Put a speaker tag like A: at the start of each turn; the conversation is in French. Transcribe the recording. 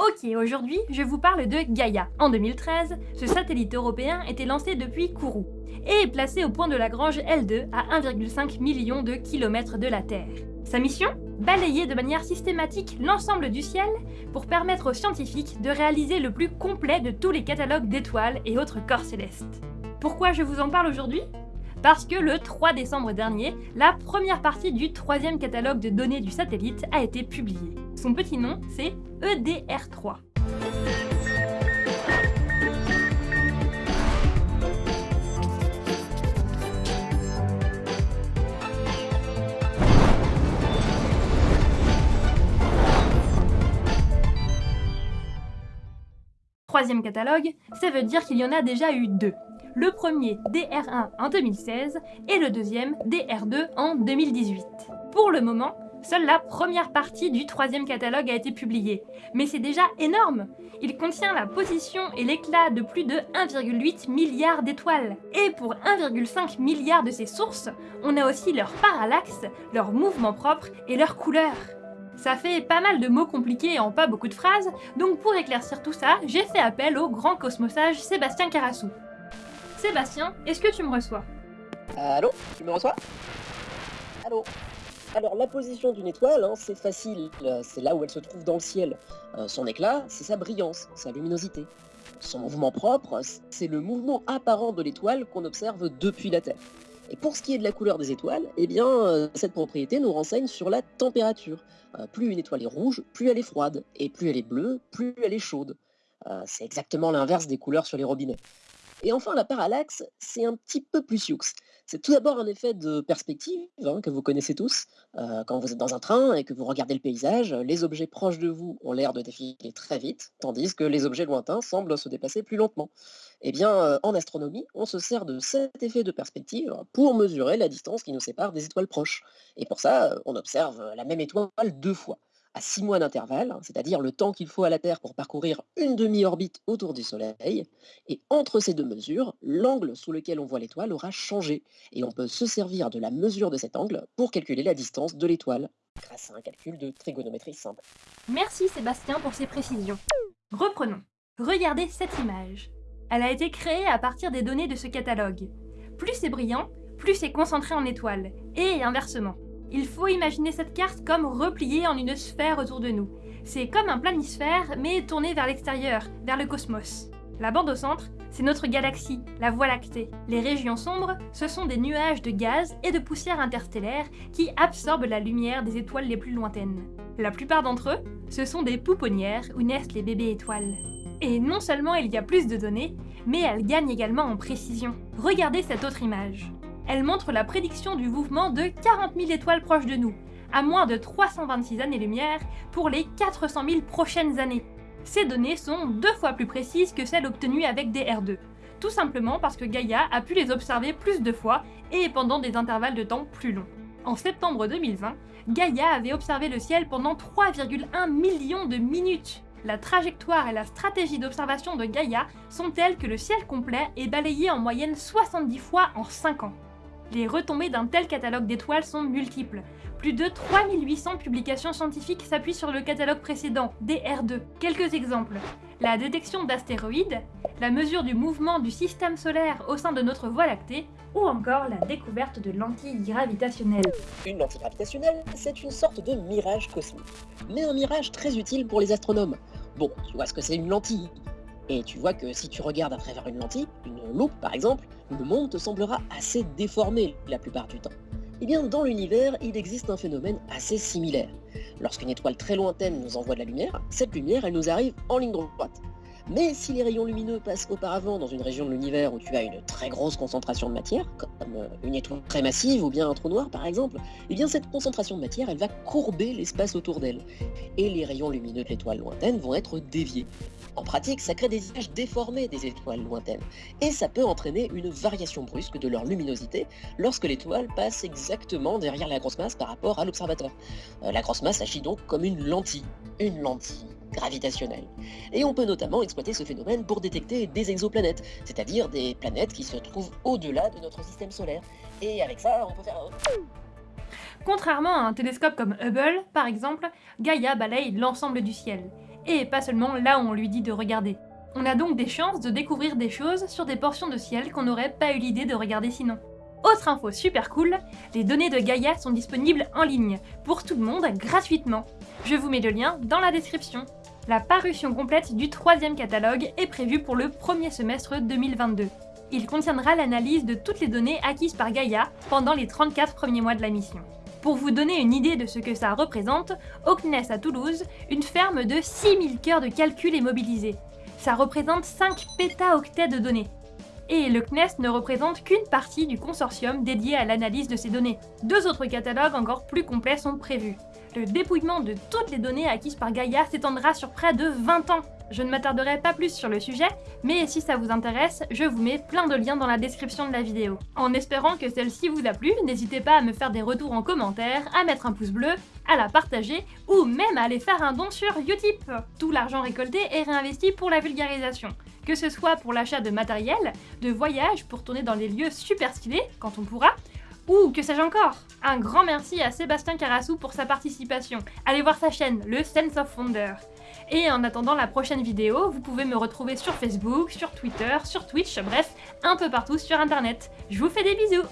A: Ok, aujourd'hui, je vous parle de Gaïa. En 2013, ce satellite européen était lancé depuis Kourou et est placé au point de Lagrange L2 à 1,5 million de kilomètres de la Terre. Sa mission? Balayer de manière systématique l'ensemble du ciel pour permettre aux scientifiques de réaliser le plus complet de tous les catalogues d'étoiles et autres corps célestes. Pourquoi je vous en parle aujourd'hui? Parce que le 3 décembre dernier, la première partie du troisième catalogue de données du satellite a été publiée. Son petit nom, c'est EDR3. Troisième catalogue, ça veut dire qu'il y en a déjà eu deux le premier DR1 en 2016 et le deuxième DR2 en 2018. Pour le moment, seule la première partie du troisième catalogue a été publiée, mais c'est déjà énorme Il contient la position et l'éclat de plus de 1,8 milliard d'étoiles. Et pour 1,5 milliard de ces sources, on a aussi leur parallaxe, leur mouvement propre et leur couleur. Ça fait pas mal de mots compliqués en pas beaucoup de phrases, donc pour éclaircir tout ça, j'ai fait appel au grand cosmosage Sébastien Carassou. Sébastien, est-ce que tu me reçois?
B: Allô? Tu me reçois? Allô? Alors la position d'une étoile, hein, c'est facile, euh, c'est là où elle se trouve dans le ciel. Euh, son éclat, c'est sa brillance, sa luminosité. Son mouvement propre, c'est le mouvement apparent de l'étoile qu'on observe depuis la Terre. Et pour ce qui est de la couleur des étoiles, eh bien, euh, cette propriété nous renseigne sur la température. plus une étoile est rouge, plus elle est froide, et plus elle est bleue, plus elle est chaude. c'est exactement l'inverse des couleurs sur les robinets. Et enfin, la parallaxe, c'est un petit peu plus sioux. C'est tout d'abord un effet de perspective hein, que vous connaissez tous. Euh, quand vous êtes dans un train et que vous regardez le paysage, les objets proches de vous ont l'air de défiler très vite, tandis que les objets lointains semblent se déplacer plus lentement. Eh bien, euh, en astronomie, on se sert de cet effet de perspective pour mesurer la distance qui nous sépare des étoiles proches. Et pour ça, on observe la même étoile deux fois à 6 mois d'intervalle, c'est-à-dire le temps qu'il faut à la Terre pour parcourir une demi-orbite autour du Soleil, et entre ces deux mesures, l'angle sous lequel on voit l'étoile aura changé, et on peut se servir de la mesure de cet angle pour calculer la distance de l'étoile, grâce à un calcul de trigonométrie simple.
A: Merci Sébastien pour ces précisions. Reprenons. Regardez cette image. Elle a été créée à partir des données de ce catalogue. Plus c'est brillant, plus c'est concentré en étoiles, et inversement. Il faut imaginer cette carte comme repliée en une sphère autour de nous. C'est comme un planisphère, mais tourné vers l'extérieur, vers le cosmos. La bande au centre, c'est notre galaxie, la Voie lactée. Les régions sombres, ce sont des nuages de gaz et de poussière interstellaire qui absorbent la lumière des étoiles les plus lointaines. La plupart d'entre eux, ce sont des pouponnières où naissent les bébés étoiles. Et non seulement il y a plus de données, mais elles gagnent également en précision. Regardez cette autre image elle montre la prédiction du mouvement de 40 000 étoiles proches de nous, à moins de 326 années-lumière pour les 400 000 prochaines années. Ces données sont deux fois plus précises que celles obtenues avec des R2, tout simplement parce que Gaia a pu les observer plus de fois et pendant des intervalles de temps plus longs. En septembre 2020, Gaia avait observé le ciel pendant 3,1 millions de minutes. La trajectoire et la stratégie d'observation de Gaia sont telles que le ciel complet est balayé en moyenne 70 fois en 5 ans. Les retombées d'un tel catalogue d'étoiles sont multiples. Plus de 3800 publications scientifiques s'appuient sur le catalogue précédent, DR2. Quelques exemples. La détection d'astéroïdes, la mesure du mouvement du système solaire au sein de notre Voie lactée, ou encore la découverte de lentilles gravitationnelles.
B: Une lentille gravitationnelle, c'est une sorte de mirage cosmique. Mais un mirage très utile pour les astronomes. Bon, tu vois ce que c'est une lentille et tu vois que si tu regardes à travers une lentille, une loupe par exemple, le monde te semblera assez déformé la plupart du temps. Eh bien, dans l'univers, il existe un phénomène assez similaire. Lorsqu'une étoile très lointaine nous envoie de la lumière, cette lumière, elle nous arrive en ligne droite. Mais si les rayons lumineux passent auparavant dans une région de l'univers où tu as une très grosse concentration de matière, comme euh, une étoile très massive ou bien un trou noir par exemple, eh bien cette concentration de matière, elle va courber l'espace autour d'elle. Et les rayons lumineux de l'étoile lointaine vont être déviés. En pratique, ça crée des images déformées des étoiles lointaines. Et ça peut entraîner une variation brusque de leur luminosité lorsque l'étoile passe exactement derrière la grosse masse par rapport à l'observateur. Euh, la grosse masse agit donc comme une lentille. Une lentille gravitationnelle. Et on peut notamment exploiter ce phénomène pour détecter des exoplanètes, c'est-à-dire des planètes qui se trouvent au-delà de notre système solaire. Et avec ça, on peut faire...
A: Contrairement à un télescope comme Hubble, par exemple, Gaia balaye l'ensemble du ciel. et pas seulement là où on lui dit de regarder. On a donc des chances de découvrir des choses sur des portions de ciel qu'on n'aurait pas eu l'idée de regarder sinon. Autre info super cool, les données de Gaia sont disponibles en ligne, pour tout le monde, gratuitement. Je vous mets le lien dans la description. La parution complète du troisième catalogue est prévue pour le premier semestre 2022. Il contiendra l'analyse de toutes les données acquises par Gaia pendant les 34 premiers mois de la mission. Pour vous donner une idée de ce que ça représente, au CNES à Toulouse, une ferme de 6000 cœurs de calcul est mobilisée. Ça représente 5 pétaoctets de données et le CNES ne représente qu'une partie du consortium dédié à l'analyse de ces données. Deux autres catalogues encore plus complets sont prévus. Le dépouillement de toutes les données acquises par Gaia s'étendra sur près de 20 ans. Je ne m'attarderai pas plus sur le sujet, mais si ça vous intéresse, je vous mets plein de liens dans la description de la vidéo. En espérant que celle-ci vous a plu, n'hésitez pas à me faire des retours en commentaire, à mettre un pouce bleu, à la partager, ou même à aller faire un don sur Utip. Tout l'argent récolté est réinvesti pour la vulgarisation que ce soit pour l'achat de matériel, de voyages pour tourner dans des lieux super stylés, quand on pourra, ou que sais-je encore? Un grand merci à Sébastien Carassou pour sa participation. Allez voir sa chaîne, le Sense of Wonder. Et en attendant la prochaine vidéo, vous pouvez me retrouver sur Facebook, sur Twitter, sur Twitch, bref, un peu partout sur internet. Je vous fais des bisous